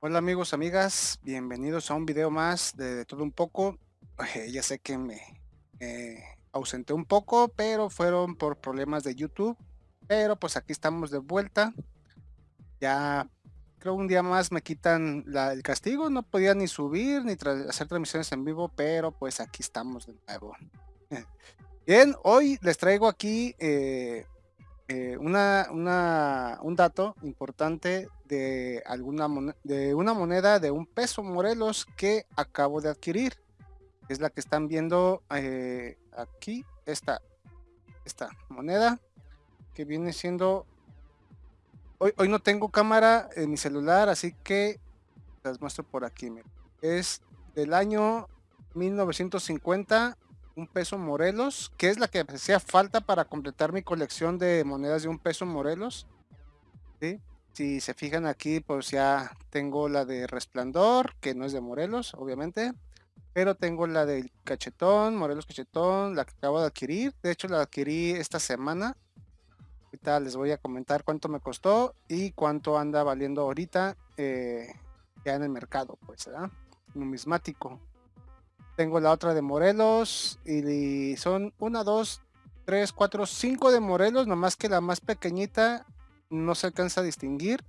Hola amigos, amigas, bienvenidos a un video más de, todo un poco. Ya sé que me eh, ausenté un poco, pero fueron por problemas de YouTube. Pero pues aquí estamos de vuelta. Ya creo un día más me quitan el castigo. No podía ni subir ni hacer transmisiones en vivo, pero pues aquí estamos de nuevo. Bien, hoy les traigo aquí eh, eh, una, una- un dato importante de, alguna de una moneda de un peso Morelos que acabo de adquirir. Es la que están viendo eh, aquí, esta, esta moneda que viene siendo... Hoy, hoy no tengo cámara en mi celular, así que las muestro por aquí. Es del año 1950, un peso Morelos, que es la que hacía falta para completar mi colección de monedas de un peso Morelos. Si se fijan aquí, pues ya tengo la de Resplandor, que no es de Morelos, obviamente. Pero tengo la del Cachetón, Morelos Cachetón, la que acabo de adquirir. De hecho, la adquirí esta semana. Ahorita les voy a comentar cuánto me costó y cuánto anda valiendo ahorita eh, ya en el mercado, pues, ¿verdad? Numismático. Tengo la otra de Morelos y son una, dos, tres, cuatro, cinco de Morelos, nomás que la más pequeñita no se alcanza a distinguir.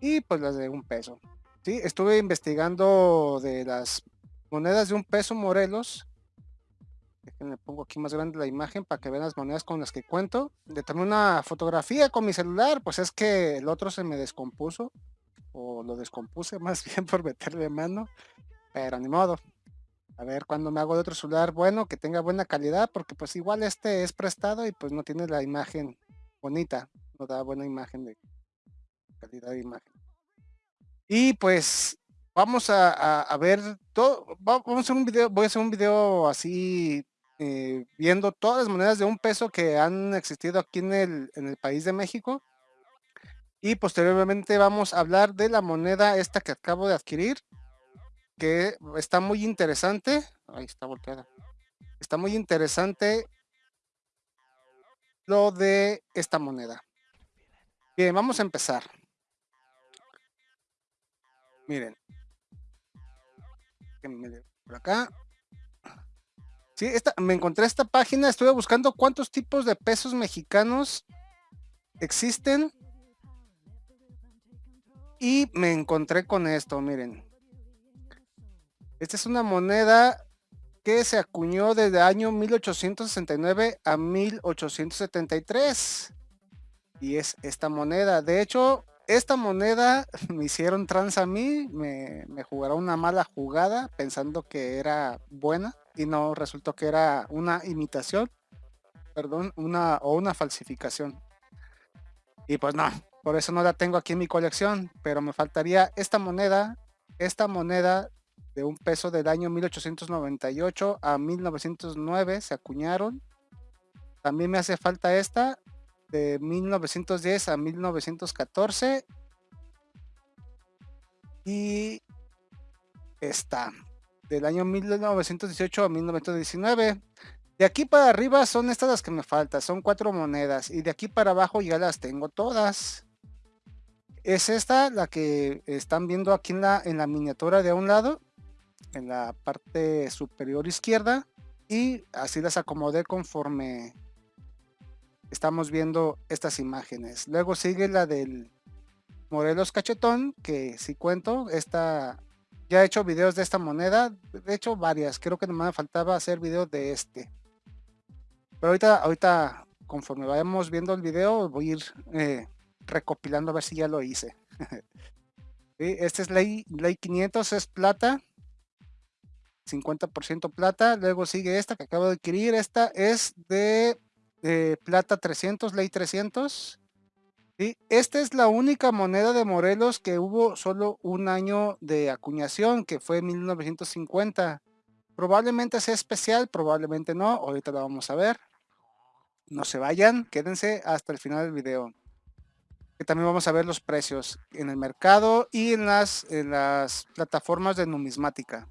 Y pues las de un peso. Sí, estuve investigando de las monedas de un peso Morelos. Déjenme pongo aquí más grande la imagen para que vean las monedas con las que cuento. De tomé una fotografía con mi celular, pues es que el otro se me descompuso. O lo descompuse más bien por meterle mano. Pero ni modo. A ver cuando me hago de otro celular bueno, que tenga buena calidad, porque pues igual este es prestado y pues no tiene la imagen bonita. No da buena imagen de calidad de imagen. Y pues vamos a, ver todo, va- vamos a hacer un video, voy a hacer un video así eh, viendo todas las monedas de un peso que han existido aquí en el, en el país de México. Y posteriormente vamos a hablar de la moneda esta que acabo de adquirir, que está muy interesante. Ahí está volteada. Está muy interesante lo de esta moneda. Bien, vamos a empezar. Miren. Por acá. Sí, esta, me encontré esta página, estuve buscando cuántos tipos de pesos mexicanos existen. Y me encontré con esto, miren. Esta es una moneda que se acuñó desde el año 1869 a 1873. Y es esta moneda. De hecho, esta moneda me hicieron trans a mí, me, jugaron una mala jugada pensando que era buena y no resultó que era una imitación, perdón, una o una falsificación. Y pues no, por eso no la tengo aquí en mi colección, pero me faltaría esta moneda, esta moneda de un peso del año 1898 a 1909 se acuñaron. También me hace falta esta de 1910 a 1914 y esta del año 1918 a 1919. De aquí para arriba son estas las que me faltan, son cuatro monedas y de aquí para abajo ya las tengo todas. Es esta la que están viendo aquí en la, en la miniatura de un lado, en la parte superior izquierda y así las acomodé conforme estamos viendo estas imágenes. Luego sigue la del Morelos Cachetón, que si cuento, esta ya he hecho videos de esta moneda, de hecho varias, creo que no me faltaba hacer videos de este. Pero ahorita, ahorita, conforme vayamos viendo el video, voy a ir eh, recopilando a ver si ya lo hice. ¿Sí? Este es ley, ley 500, es plata. 50% plata. Luego sigue esta que acabo de adquirir. Esta es de eh, plata 300, ley 300. ¿sí? Esta es la única moneda de Morelos que hubo solo un año de acuñación, que fue en 1950. Probablemente sea especial, probablemente no. Ahorita lo vamos a ver. No se vayan, quédense hasta el final del video. Que también vamos a ver los precios en el mercado y en las, en las plataformas de numismática.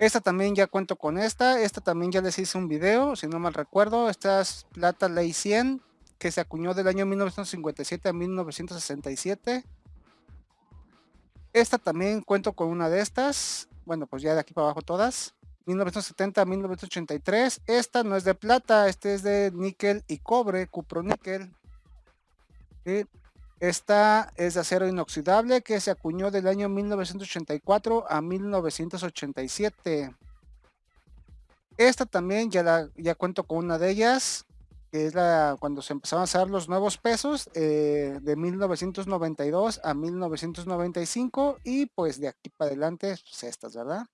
Esta también ya cuento con esta. Esta también ya les hice un video, si no mal recuerdo. Esta es plata ley 100, que se acuñó del año 1957 a 1967. Esta también cuento con una de estas. Bueno, pues ya de aquí para abajo todas. 1970 1983. Esta no es de plata, este es de níquel y cobre, cuproníquel. Esta es de acero inoxidable que se acuñó del año 1984 a 1987. Esta también ya, ya cuento con una de ellas, que es la cuando se empezaron a usar los nuevos pesos eh, de 1992 a 1995 y pues de aquí para adelante pues estas, ¿verdad?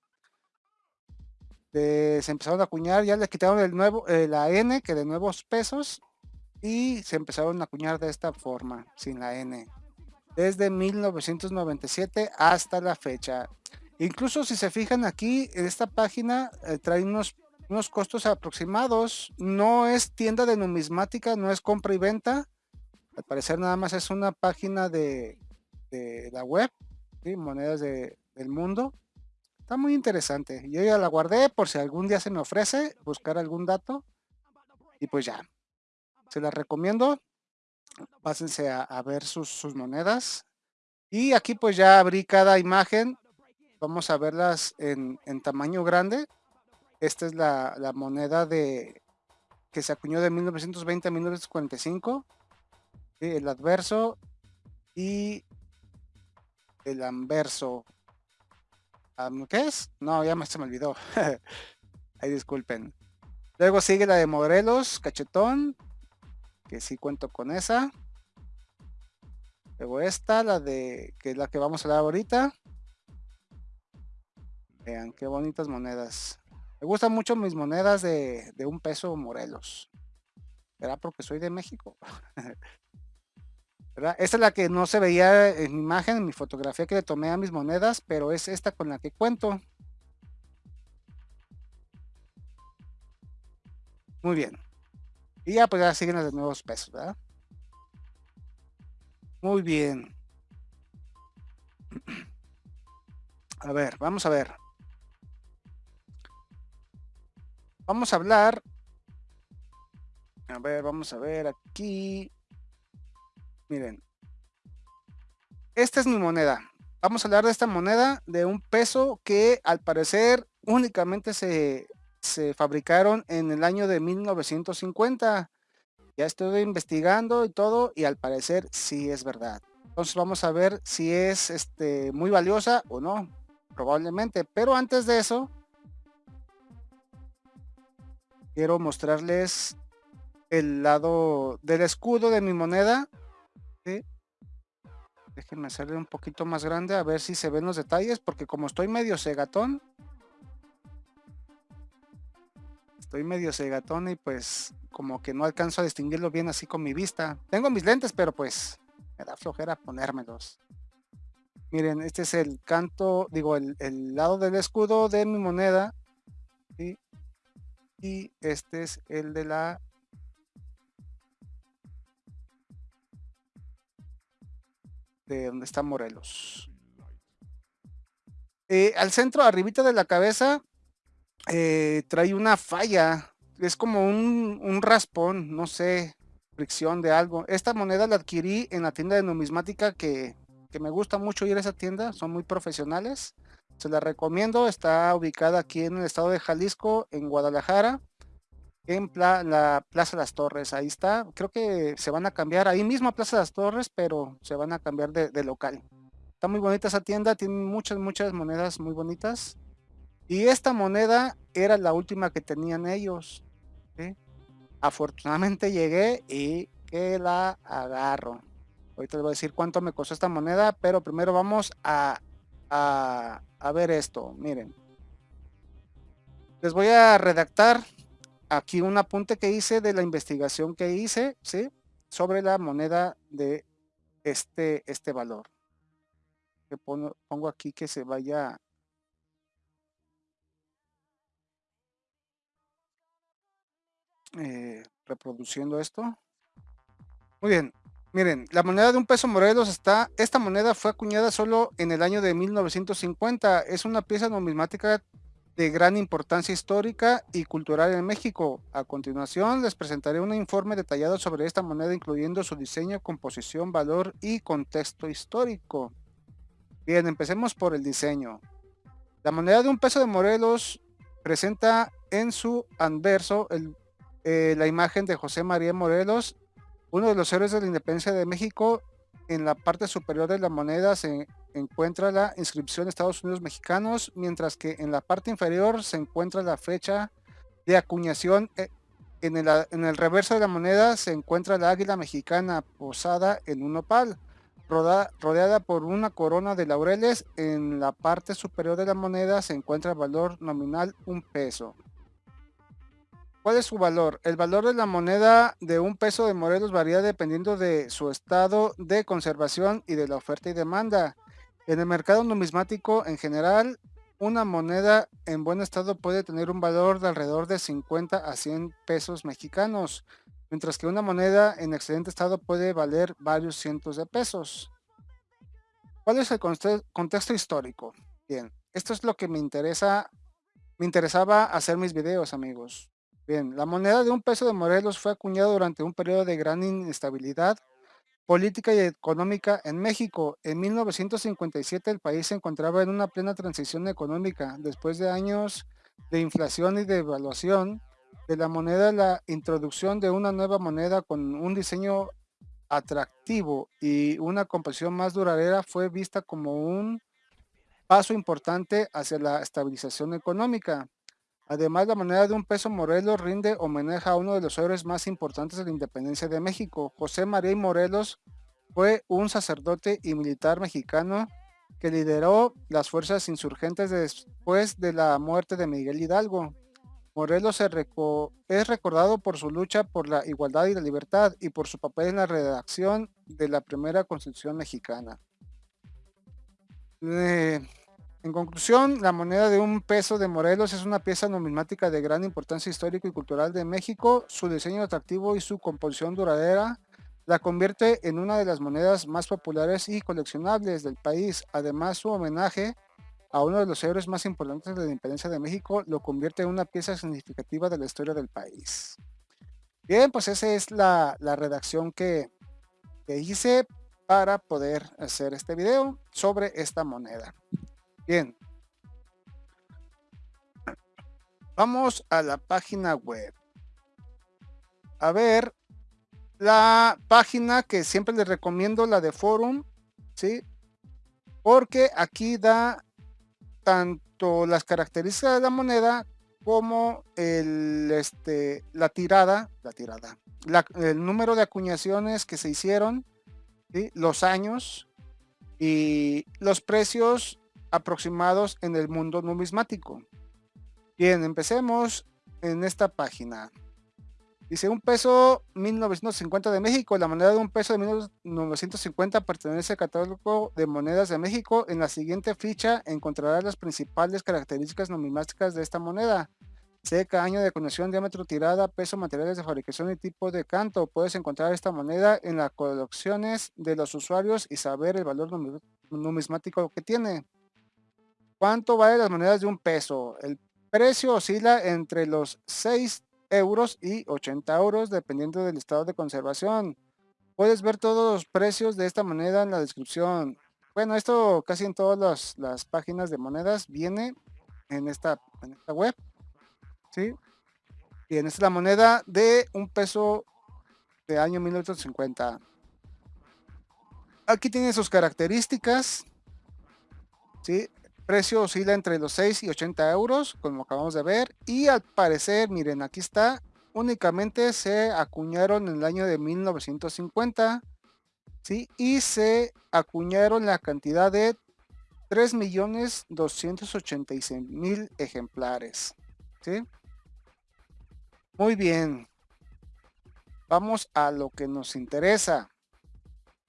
se empezaron a acuñar, ya le quitaron el nuevo, eh, la N, que de nuevos pesos, y se empezaron a acuñar de esta forma, sin la N, desde 1997 hasta la fecha. Incluso si se fijan aquí, en esta página eh, trae unos, unos costos aproximados, no es tienda de numismática, no es compra y venta, al parecer nada más es una página de, de la web, monedas de, del mundo, Está muy interesante. Yo ya la guardé por si algún día se me ofrece buscar algún dato. Y pues ya. Se las recomiendo. Pásense a, ver sus, monedas. Y aquí pues ya abrí cada imagen. Vamos a verlas en, tamaño grande. Esta es la, la, moneda de que se acuñó de 1920 a 1945. El adverso y el anverso. ¿Qué es? No, ya se me olvidó. Ahí disculpen. Luego sigue la de Morelos, Cachetón. Que sí cuento con esa. Luego esta, la de. que es la que vamos a dar ahorita. Vean qué bonitas monedas. Me gustan mucho mis monedas de, de un peso Morelos. ¿Será porque soy de México? Esta es la que no se veía en mi imagen, en mi fotografía que le tomé a mis monedas, pero es esta con la que cuento. Muy bien. Y ya pues ya siguen de nuevos pesos, ¿verdad? Muy bien. A ver, vamos a ver. Vamos a hablar. A ver, vamos a ver aquí. Miren. Esta es mi moneda. Vamos a hablar de esta moneda de un peso que al parecer únicamente se, se fabricaron en el año de 1950. Ya estoy investigando y todo y al parecer sí es verdad. Entonces vamos a ver si es este, muy valiosa o no. Probablemente. Pero antes de eso, quiero mostrarles el lado del escudo de mi moneda Déjenme hacerle un poquito más grande a ver si se ven los detalles, porque como estoy medio cegatón, estoy medio cegatón y pues como que no alcanzo a distinguirlo bien así con mi vista. Tengo mis lentes, pero pues me da flojera ponérmelos. Miren, este es el canto, digo, el, lado del escudo de mi moneda. Y este es el de la de donde está Morelos. Eh, al centro, arribita de la cabeza, eh, trae una falla. Es como un, raspón, no sé, fricción de algo. Esta moneda la adquirí en la tienda de numismática que, que me gusta mucho ir a esa tienda. Son muy profesionales. Se la recomiendo. Está ubicada aquí en el estado de Jalisco, en Guadalajara en la Plaza de las Torres, ahí está. Creo que se van a cambiar, ahí mismo a Plaza de las Torres, pero se van a cambiar de, local. Está muy bonita esa tienda, tiene muchas, muchas monedas muy bonitas. Y esta moneda era la última que tenían ellos. Afortunadamente llegué y que la agarro. Ahorita les voy a decir cuánto me costó esta moneda, pero primero vamos a, a, ver esto. Miren. Les voy a redactar aquí un apunte que hice de la investigación que hice, ¿sí? Sobre la moneda de este, este valor. Pongo aquí que se vaya eh, reproduciendo esto. Muy bien, miren, la moneda de un peso Morelos está, esta moneda fue acuñada solo en el año de 1950, es una pieza numismática de gran importancia histórica y cultural en México. A continuación les presentaré un informe detallado sobre esta moneda incluyendo su diseño, composición, valor y contexto histórico. Bien, empecemos por el diseño. La moneda de un peso de Morelos presenta en su anverso eh, la imagen de José María Morelos, uno de los héroes de la independencia de México. En la parte superior de la moneda se encuentra la inscripción Estados Unidos Mexicanos, mientras que en la parte inferior se encuentra la fecha de acuñación. Eh, en el, en el reverso de la moneda se encuentra la águila mexicana posada en un opal rodeada por una corona de laureles. En la parte superior de la moneda se encuentra el valor nominal un peso. ¿Cuál es su valor? El valor de la moneda de un peso de Morelos varía dependiendo de su estado de conservación y de la oferta y demanda. En el mercado numismático en general, una moneda en buen estado puede tener un valor de alrededor de 50 a 100 pesos mexicanos mientras que una moneda en excelente estado puede valer varios cientos de pesos. ¿Cuál es el contexto histórico? Bien, esto es lo que me interesa, me interesaba hacer mis videos, amigos. Bien, la moneda de un peso de Morelos fue acuñada durante un periodo de gran inestabilidad política y económica en México. En 1957 el país se encontraba en una plena transición económica después de años de inflación y devaluación de la moneda la introducción de una nueva moneda con un diseño atractivo y una composición más duradera fue vista como un paso importante hacia la estabilización económica. Además, la moneda de un peso Morelos rinde homenaje a uno de los héroes más importantes de la independencia de México. José María Morelos fue un sacerdote y militar mexicano que lideró las fuerzas insurgentes después de la muerte de Miguel Hidalgo. Morelos es recordado por su lucha por la igualdad y la libertad y por su papel en la redacción de la primera constitución mexicana. Eh, en conclusión, la moneda de un peso de Morelos es una pieza numismática de gran importancia histórica y cultural de México. Su diseño atractivo y su composición duradera la convierte en una de las monedas más populares y coleccionables del país. Además, su homenaje a uno de los héroes más importantes de la independencia de México, lo convierte en una pieza significativa de la historia del país. Bien, pues esa es la, redacción que, que hice para poder hacer este video sobre esta moneda. Bien. Vamos a la página web. A ver, la página que siempre les recomiendo, la de Forum, ¿sí? Porque aquí da tanto las características de la moneda como el, este, la tirada, la tirada, el número de acuñaciones que se hicieron, los años y los precios aproximados en el mundo numismático. Bien, empecemos en esta página. Dice, un peso 1950 de México. La moneda de un peso de 1950 pertenece al catálogo de monedas de México. En la siguiente ficha encontrarás las principales características numismáticas de esta moneda. Seca, año de conexión, diámetro, tirada, peso, materiales de fabricación y tipo de canto. Puedes encontrar esta moneda en las colecciones de los usuarios y saber el valor numismático que tiene. ¿Cuánto vale las monedas de un peso? El precio oscila entre los 6 euros y 80 euros dependiendo del estado de conservación. Puedes ver todos los precios de esta moneda en la descripción. Bueno, esto casi en todas las, páginas de monedas viene en esta, en esta web. ¿sí? Bien, esta es la moneda de un peso de año 1950. Aquí tiene sus características. ¿sí? Precio oscila entre los 6 y 80 euros, como acabamos de ver. Y al parecer, miren, aquí está, únicamente se acuñaron en el año de 1950. ¿sí? Y se acuñaron la cantidad de 3.286.000 ejemplares. ¿sí? Muy bien. Vamos a lo que nos interesa.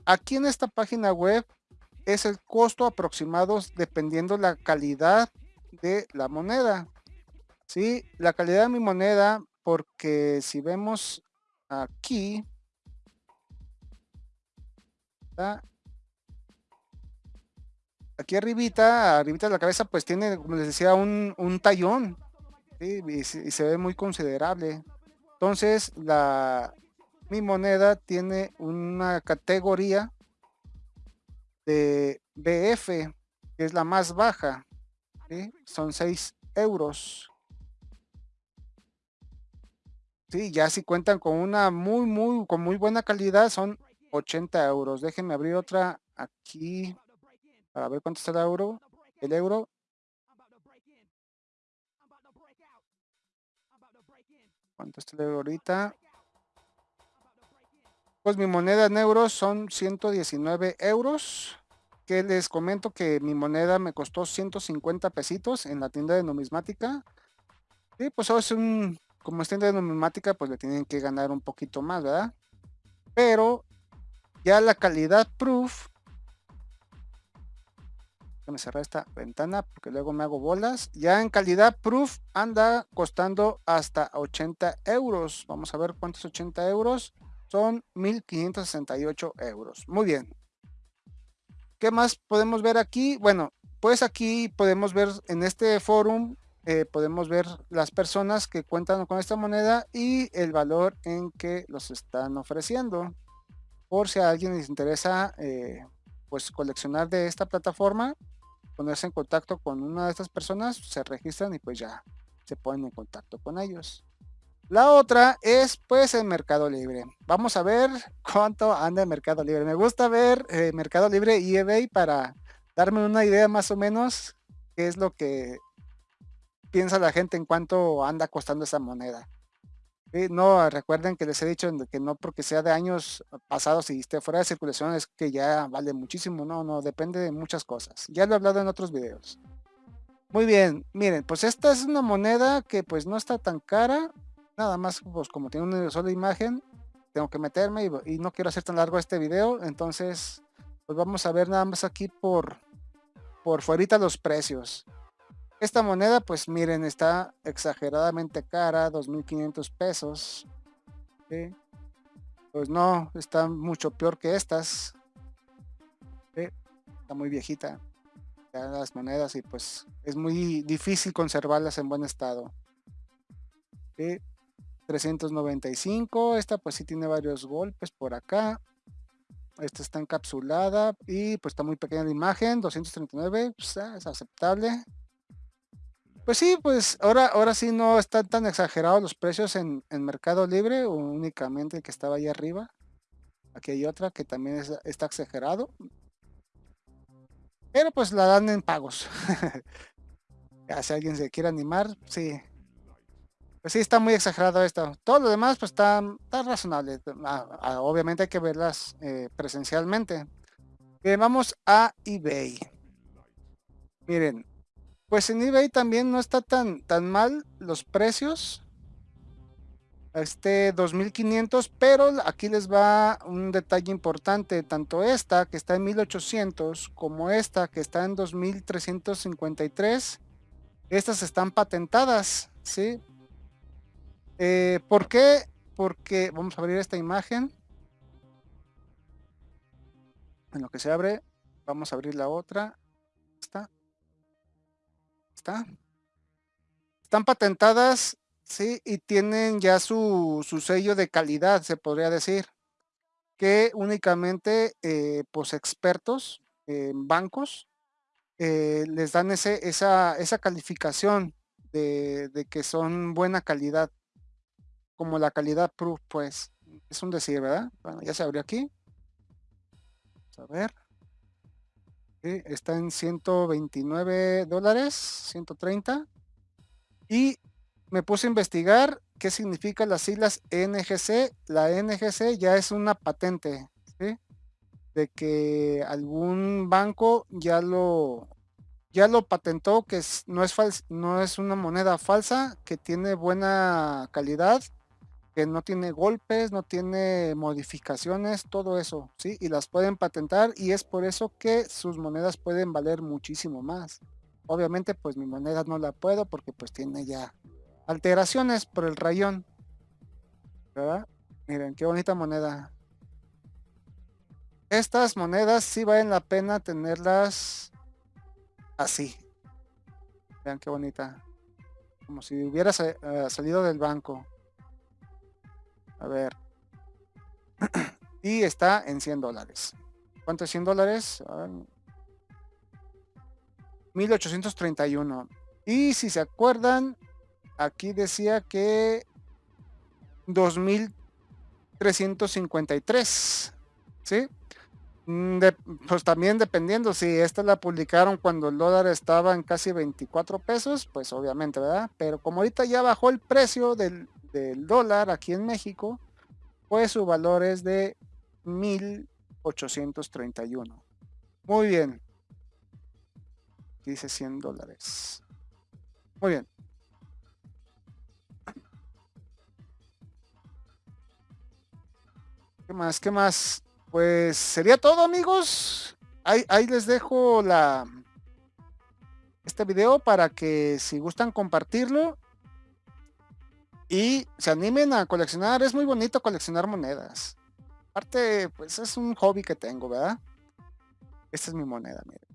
Aquí en esta página web es el costo aproximado dependiendo la calidad de la moneda. ¿sí? La calidad de mi moneda, porque si vemos aquí, aquí arribita, arribita de la cabeza, pues tiene, como les decía, un, tallón, y, se ve muy considerable. Entonces, la, mi moneda tiene una categoría de BF, que es la más baja. Son 6 euros. Sí, ya si cuentan con una muy, muy, con muy buena calidad, son 80 euros. Déjenme abrir otra aquí para ver cuánto está el euro. El euro. ¿Cuánto está el euro ahorita? Pues mi moneda en euros son 119 euros. Que les comento que mi moneda me costó 150 pesitos en la tienda de numismática. Y pues es un, como es tienda de numismática, pues le tienen que ganar un poquito más, ¿verdad? Pero ya la calidad proof me cerrar esta ventana porque luego me hago bolas. Ya en calidad proof anda costando hasta 80 euros. Vamos a ver cuántos 80 euros. Son 1568 euros. Muy bien. ¿Qué más podemos ver aquí? Bueno, pues aquí podemos ver en este forum, eh, podemos ver las personas que cuentan con esta moneda y el valor en que los están ofreciendo. Por si a alguien les interesa eh, pues coleccionar de esta plataforma, ponerse en contacto con una de estas personas, se registran y pues ya se ponen en contacto con ellos. La otra es pues el Mercado Libre. Vamos a ver cuánto anda el Mercado Libre. Me gusta ver eh, Mercado Libre y eBay para darme una idea más o menos qué es lo que piensa la gente en cuánto anda costando esa moneda no, recuerden que les he dicho que no porque sea de años pasados y esté fuera de circulación es que ya vale muchísimo, no, no, depende de muchas cosas. Ya lo he hablado en otros videos. Muy bien, miren, pues esta es una moneda que pues no está tan cara, nada más pues como tiene una sola imagen, tengo que meterme y, no quiero hacer tan largo este video, entonces pues vamos a ver nada más aquí por, por fuera los precios. Esta moneda, pues miren, está exageradamente cara, 2.500 pesos. Pues no, está mucho peor que estas. Está muy viejita las monedas y pues es muy difícil conservarlas en buen estado. 395, esta pues sí tiene varios golpes por acá. Esta está encapsulada y pues está muy pequeña la imagen, 239, pues, ah, es aceptable. Pues sí, pues ahora, ahora sí no están tan exagerados los precios en, Mercado Libre, únicamente el que estaba ahí arriba. Aquí hay otra que también está exagerado. Pero pues la dan en pagos. ya si alguien se quiere animar, sí. Pues sí, está muy exagerado esto. Todo lo demás pues está, razonable. Ah, ah, obviamente hay que verlas eh, presencialmente. vamos a eBay. Miren, pues en eBay también no está tan, tan mal los precios. Este 2500, pero aquí les va un detalle importante. Tanto esta que está en 1800 como esta que está en 2353. Estas están patentadas, ¿sí? Eh, ¿Por qué? Porque vamos a abrir esta imagen. En lo que se abre, vamos a abrir la otra. Esta. Están patentadas, sí, y tienen ya su, sello de calidad, se podría decir, que únicamente eh, pues expertos en bancos eh, les dan ese, esa, esa calificación de, de, que son buena calidad, como la calidad proof, pues, es un decir, ¿verdad? Bueno, ya se abrió aquí. Vamos a ver está en 129 dólares, 130. Y me puse a investigar qué significa las siglas NGC. La NGC ya es una patente, de que algún banco ya lo ya lo patentó que no es no es una moneda falsa, que tiene buena calidad que no tiene golpes, no tiene modificaciones, todo eso, ¿sí? Y las pueden patentar y es por eso que sus monedas pueden valer muchísimo más. Obviamente, pues mi moneda no la puedo porque pues tiene ya alteraciones por el rayón. ¿Verdad? Miren, qué bonita moneda. Estas monedas sí valen la pena tenerlas así. Vean qué bonita. Como si hubiera eh, salido del banco. A ver. y está en 100 dólares. ¿Cuánto es 100 dólares? 1831. Y si se acuerdan, aquí decía que 2353. ¿Sí? Mm, pues también dependiendo, si esta la publicaron cuando el dólar estaba en casi 24 pesos, pues obviamente, ¿verdad? Pero como ahorita ya bajó el precio del, del dólar aquí en México, pues su valor es de 1831. Muy bien. Dice 100 dólares. Muy bien. ¿Qué más? ¿Qué más? Pues sería todo amigos. Ahí, les dejo la este video para que si gustan compartirlo y se animen a coleccionar. Es muy bonito coleccionar monedas. Aparte, pues es un hobby que tengo, ¿verdad? Esta es mi moneda, miren.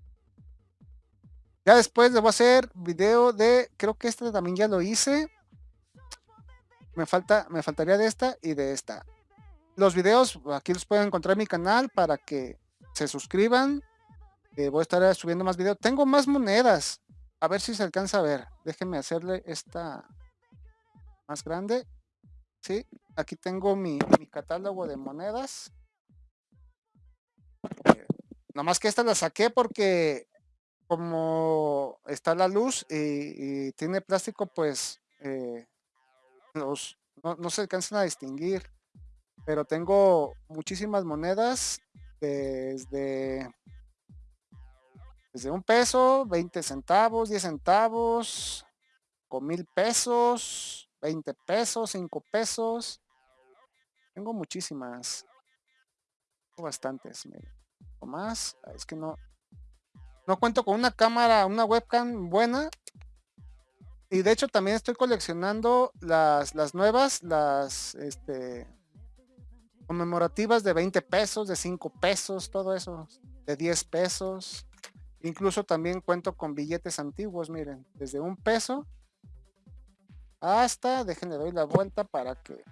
Ya después le voy a hacer video de, creo que este también ya lo hice. Me falta, me faltaría de esta y de esta los videos aquí los pueden encontrar en mi canal para que se suscriban. Eh, voy a estar subiendo más videos. Tengo más monedas. A ver si se alcanza a ver. Déjenme hacerle esta más grande. Sí, aquí tengo mi, catálogo de monedas. Eh, nomás que esta la saqué porque como está la luz y, tiene plástico, pues eh, los, no, no se alcanzan a distinguir pero tengo muchísimas monedas desde, desde un peso, 20 centavos, 10 centavos, con mil pesos, 20 pesos, 5 pesos. Tengo muchísimas. Tengo bastantes. O más. Es que no. No cuento con una cámara, una webcam buena. Y de hecho también estoy coleccionando las, las nuevas, las este, conmemorativas de 20 pesos, de 5 pesos, todo eso, de 10 pesos. Incluso también cuento con billetes antiguos, miren, desde un peso hasta, déjenle doy la vuelta para que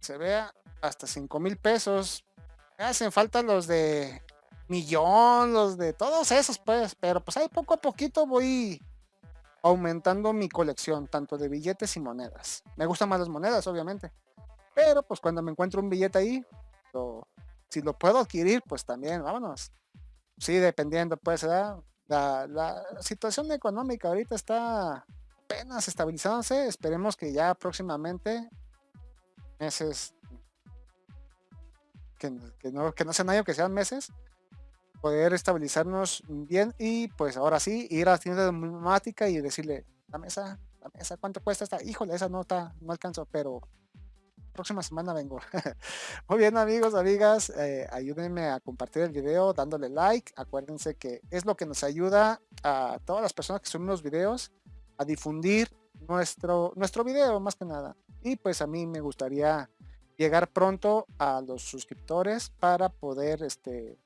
se vea, hasta 5 mil pesos. hacen falta los de millón, los de todos esos, pues, pero pues ahí poco a poquito voy aumentando mi colección, tanto de billetes y monedas. Me gustan más las monedas, obviamente. Pero pues cuando me encuentro un billete ahí, si lo puedo adquirir, pues también, vámonos. Sí, dependiendo, pues, la, situación económica ahorita está apenas estabilizándose. Esperemos que ya próximamente, meses, que, no, que no sean años, que sean meses, poder estabilizarnos bien y pues ahora sí, ir a la tienda de y decirle, la mesa, la mesa, ¿cuánto cuesta esta? Híjole, esa no está, no alcanzo, pero próxima semana vengo. Muy bien amigos, amigas, eh, ayúdenme a compartir el video dándole like. Acuérdense que es lo que nos ayuda a todas las personas que suben los videos a difundir nuestro, nuestro video más que nada. Y pues a mí me gustaría llegar pronto a los suscriptores para poder este,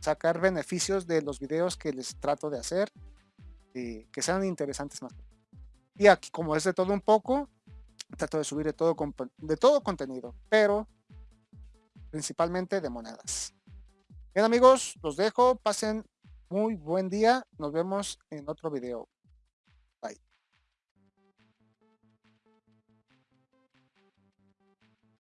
sacar beneficios de los videos que les trato de hacer y que sean interesantes más. Y aquí como es de todo un poco, trato de subir de todo, de todo contenido, pero principalmente de monedas. Bien amigos, los dejo, pasen muy buen día, nos vemos en otro video.